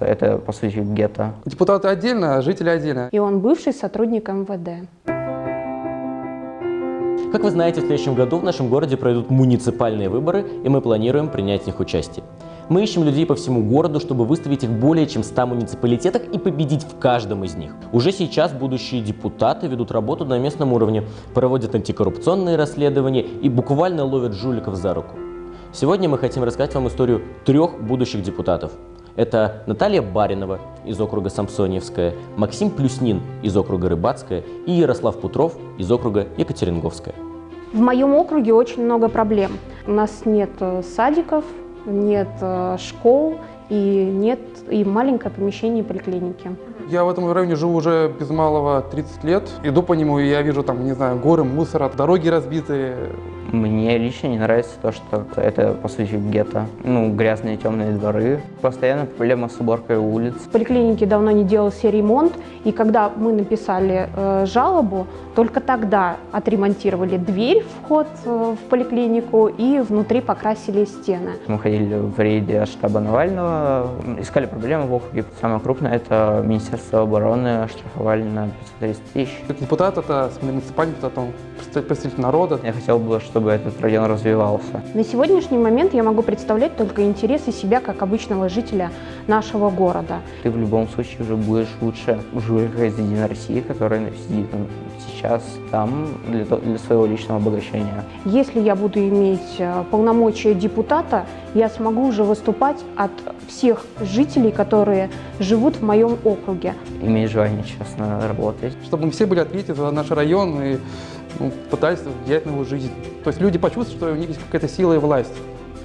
Это, по сути, гетто. Депутаты отдельно, а жители отдельно. И он бывший сотрудник МВД. Как вы знаете, в следующем году в нашем городе пройдут муниципальные выборы, и мы планируем принять в них участие. Мы ищем людей по всему городу, чтобы выставить их в более чем 100 муниципалитетах и победить в каждом из них. Уже сейчас будущие депутаты ведут работу на местном уровне, проводят антикоррупционные расследования и буквально ловят жуликов за руку. Сегодня мы хотим рассказать вам историю трех будущих депутатов. Это Наталья Баринова из округа Самсоньевская, Максим Плюснин из округа Рыбацкая и Ярослав Путров из округа Екатеринговская. В моем округе очень много проблем. У нас нет э, садиков, нет э, школ и нет и маленькое помещение поликлиники. Я в этом районе живу уже без малого 30 лет. Иду по нему, и я вижу там, не знаю, горы мусора, дороги разбитые. Мне лично не нравится то, что это, по сути, гетто. Ну, грязные темные дворы. Постоянно проблема с уборкой улиц. В поликлинике давно не делался ремонт, и когда мы написали э, жалобу, только тогда отремонтировали дверь, вход э, в поликлинику, и внутри покрасили стены. Мы ходили в рейде штаба Навального, искали проблемы в округе. Самое крупное – это Министерство обороны, штрафовали на 530 тысяч. Депутат – это муниципальный депутат, он представитель народа. Я хотел бы, чтобы этот район развивался. На сегодняшний момент я могу представлять только интересы себя как обычного жителя нашего города. Ты в любом случае уже будешь лучше из Единой России, который сидит сейчас там для, для своего личного обогащения. Если я буду иметь э, полномочия депутата, я смогу уже выступать от всех жителей, которые живут в моем округе. Иметь желание честно работать. Чтобы мы все были ответы за наш район и ну, пытались влиять на его жизнь. То есть люди почувствуют, что у них есть какая-то сила и власть.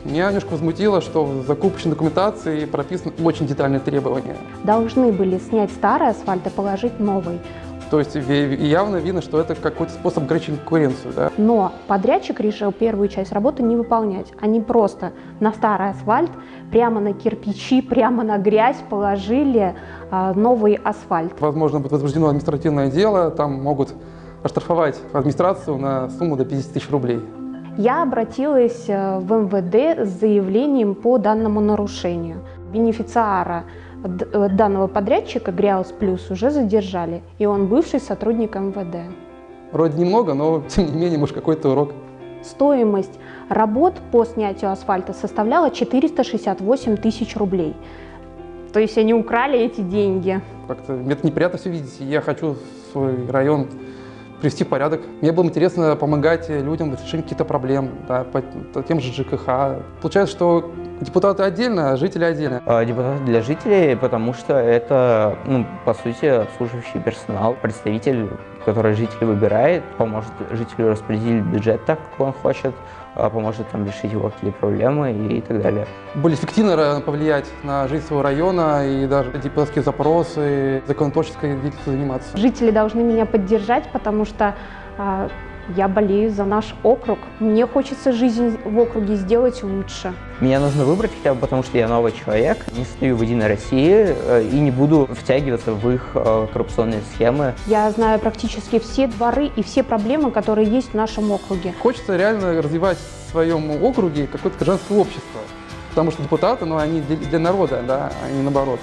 Меня немножко возмутило, что в закупочной документации прописаны очень детальные требования. Должны были снять старый асфальт и положить новый. То есть явно видно, что это какой-то способ ограничить конкуренцию. Да? Но подрядчик решил первую часть работы не выполнять. Они просто на старый асфальт, прямо на кирпичи, прямо на грязь положили э, новый асфальт. Возможно, будет возбуждено административное дело, там могут оштрафовать администрацию на сумму до 50 тысяч рублей. Я обратилась э, в МВД с заявлением по данному нарушению. Бенефициара э, данного подрядчика Гриаус Плюс уже задержали, и он бывший сотрудник МВД. Вроде немного, но тем не менее, может, какой-то урок. Стоимость работ по снятию асфальта составляла 468 тысяч рублей. То есть они украли эти деньги. Как-то это неприятно все видеть. Я хочу свой район привести в порядок. Мне было интересно помогать людям в решении каких-то проблем, да, по, тем же ЖКХ. Получается, что депутаты отдельно, а жители отдельно. А, депутаты для жителей, потому что это, ну, по сути, обслуживающий персонал, представитель, который житель выбирает, поможет жителю распределить бюджет так, как он хочет, а, поможет там решить его какие проблемы и так далее. Более эффективно повлиять на жизнь своего района и даже депутатские запросы, законотворческой деятельностью заниматься. Жители должны меня поддержать, потому что а, я болею за наш округ. Мне хочется жизнь в округе сделать лучше. Меня нужно выбрать хотя бы потому, что я новый человек, не стою в Единой России э, и не буду втягиваться в их э, коррупционные схемы. Я знаю практически все дворы и все проблемы, которые есть в нашем округе. Хочется реально развивать в своем округе какое-то гражданское общество. Потому что депутаты, ну, они для народа, да, а не наоборот.